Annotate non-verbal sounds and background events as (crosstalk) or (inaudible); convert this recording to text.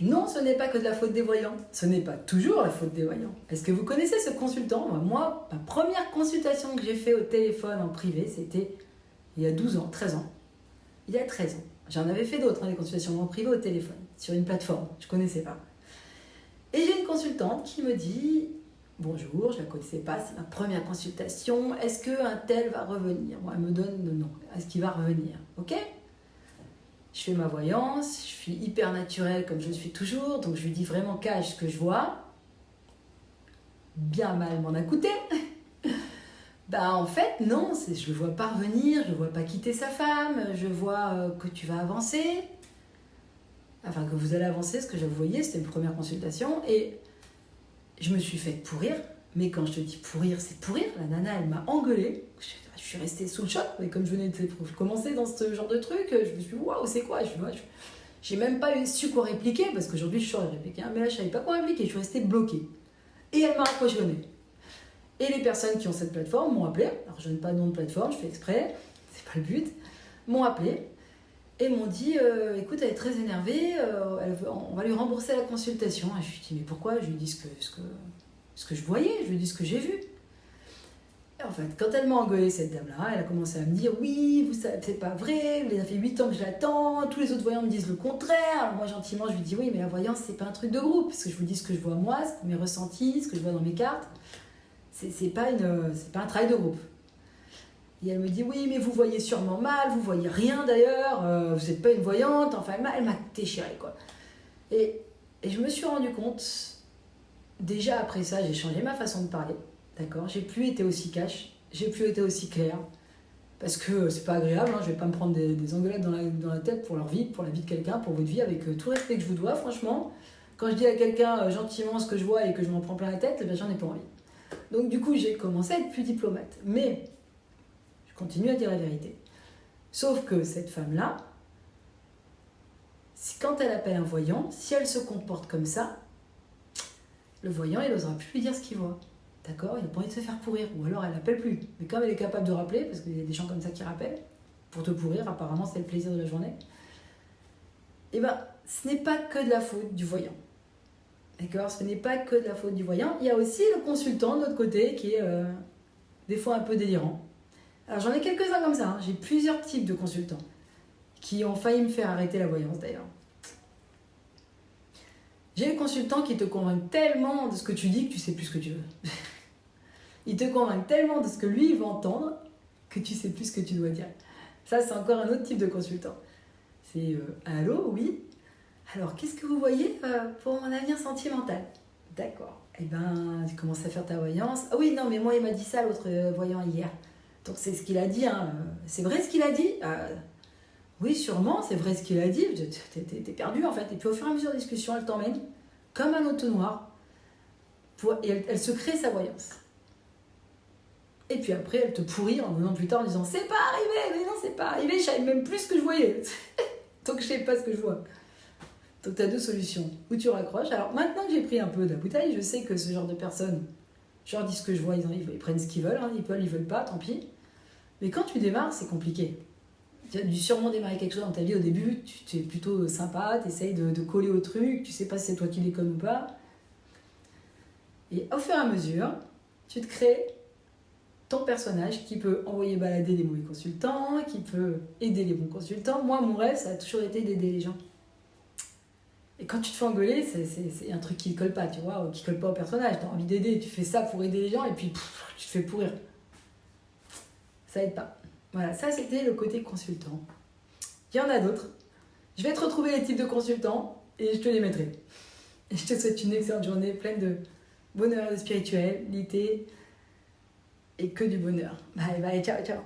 Non, ce n'est pas que de la faute des voyants. Ce n'est pas toujours la faute des voyants. Est-ce que vous connaissez ce consultant? Moi, ma première consultation que j'ai fait au téléphone en privé, c'était il y a 12 ans, 13 ans. Il y a 13 ans. J'en avais fait d'autres, hein, des consultations en privé au téléphone, sur une plateforme. Je ne connaissais pas. Et j'ai une consultante qui me dit Bonjour, je ne la connaissais pas, c'est ma première consultation. Est-ce qu'un tel va revenir? Moi, elle me donne le nom. Est-ce qu'il va revenir? Ok? Je fais ma voyance, je suis hyper naturelle comme je le suis toujours, donc je lui dis vraiment cache ce que je vois. Bien mal m'en a coûté. (laughs) bah en fait, non, je le vois pas revenir, je le vois pas quitter sa femme, je vois euh, que tu vas avancer. Enfin, que vous allez avancer, ce que je voyais, c'était une première consultation. Et je me suis fait pourrir, mais quand je te dis pourrir, c'est pourrir. La nana, elle m'a engueulé. Je, suis restée sous le choc, mais comme je venais de commencer dans ce genre de truc, je me suis dit, waouh, c'est quoi? Je J'ai même pas su quoi répliquer, parce qu'aujourd'hui, je saurais répliquer, hein, mais là, je savais pas quoi répliquer, je suis restée bloquée. Et elle m'a accroché Et les personnes qui ont cette plateforme m'ont appelé, alors je donne pas de nom de plateforme, je fais exprès, c'est pas le but, m'ont appelé et m'ont dit euh, écoute, elle est très énervée, euh, on va lui rembourser la consultation. Et je lui ai dit mais pourquoi? Je lui ai dit ce que, ce que je voyais, je lui ai ce que j'ai vu. Et en fait, quand elle m'a engueulé, cette dame-là, elle a commencé à me dire oui, vous savez, c'est pas vrai, ça fait 8 ans que je l'attends, tous les autres voyants me disent le contraire. Alors moi, gentiment, je lui dis oui, mais la voyance, c'est pas un truc de groupe, parce que je vous dis ce que je vois moi, mes ressentis, ce que je vois dans mes cartes. C'est pas, une, pas un travail de groupe. Et elle me dit oui, mais vous voyez sûrement mal, vous voyez rien d'ailleurs, euh, vous n'êtes pas une voyante. Enfin, elle m'a déchiré quoi. Et, et, je me suis rendu compte, déjà après ça, j'ai changé ma façon de parler. D'accord? J'ai plus été aussi cash, j'ai plus été aussi clair. Parce que c'est pas agréable, hein, je vais pas me prendre des, des dans la, tête pour leur vie, pour la vie de quelqu'un, pour votre vie, avec euh, tout respect que je vous dois, franchement. Quand je dis à quelqu'un euh, gentiment ce que je vois et que je m'en prends plein la tête, ben, j'en ai pas envie. Donc du coup, j'ai commencé à être plus diplomate. Mais continue à dire la vérité. Sauf que cette femme-là, quand elle appelle un voyant, si elle se comporte comme ça, le voyant, il n'osera plus lui dire ce qu'il voit. D'accord Il n'a pas envie de se faire pourrir. Ou alors elle n'appelle plus. Mais comme elle est capable de rappeler, parce qu'il y a des gens comme ça qui rappellent, pour te pourrir, apparemment c'est le plaisir de la journée, eh bien, ce n'est pas que de la faute du voyant. D'accord Ce n'est pas que de la faute du voyant. Il y a aussi le consultant de l'autre côté qui est euh, des fois un peu délirant. Alors j'en ai quelques-uns comme ça, hein. j'ai plusieurs types de consultants qui ont failli me faire arrêter la voyance d'ailleurs. J'ai les consultants qui te convainquent tellement de ce que tu dis que tu sais plus ce que tu veux. Ils te convainquent tellement de ce que lui il veut entendre que tu sais plus ce que tu dois dire. Ça c'est encore un autre type de consultant. C'est euh, allô, oui? Alors qu'est-ce que vous voyez euh, pour mon avenir sentimental? D'accord. Eh ben, tu commences à faire ta voyance. Ah oui, non, mais moi il m'a dit ça l'autre euh, voyant hier. Donc c'est ce qu'il a dit. Hein. C'est vrai ce qu'il a dit? Euh, Oui, sûrement, c'est vrai ce qu'il a dit. T'es perdu en fait. Et puis au fur et à mesure de la discussion, elle t'emmène comme un auto-noir. Et elle, se crée sa voyance. Et puis après, elle te pourrit en venant plus tard en disant C'est pas arrivé, mais non, c'est pas arrivé, je savais même plus ce que je voyais. (laughs) Donc je sais pas ce que je vois. Donc tu as deux solutions. Ou tu raccroches. Alors maintenant que j'ai pris un peu de la bouteille, je sais que ce genre de personnes, je leur dis ce que je vois, ils, ils prennent ce qu'ils veulent, hein. ils veulent, ils veulent pas, tant pis. Mais quand tu démarres, c'est compliqué. Tu as dû sûrement démarrer quelque chose dans ta vie au début, tu es plutôt sympa, tu essayes de, coller au truc, tu sais pas si c'est toi qui déconne ou pas. Et au fur et à mesure, tu te crées ton personnage qui peut envoyer balader des mauvais consultants, qui peut aider les bons consultants. Moi, mon rêve, ça a toujours été d'aider les gens. Et quand tu te fais engueuler, c'est un truc qui colle pas, tu vois, qui colle pas au personnage. Tu as envie d'aider, tu fais ça pour aider les gens et puis tu te fais pourrir ça aide pas. Voilà, ça c'était le côté consultant. Il y en a d'autres. Je vais te retrouver les types de consultants et je te les mettrai. Et je te souhaite une excellente journée pleine de bonheur de spiritualité et que du bonheur. Bye bye, ciao ciao.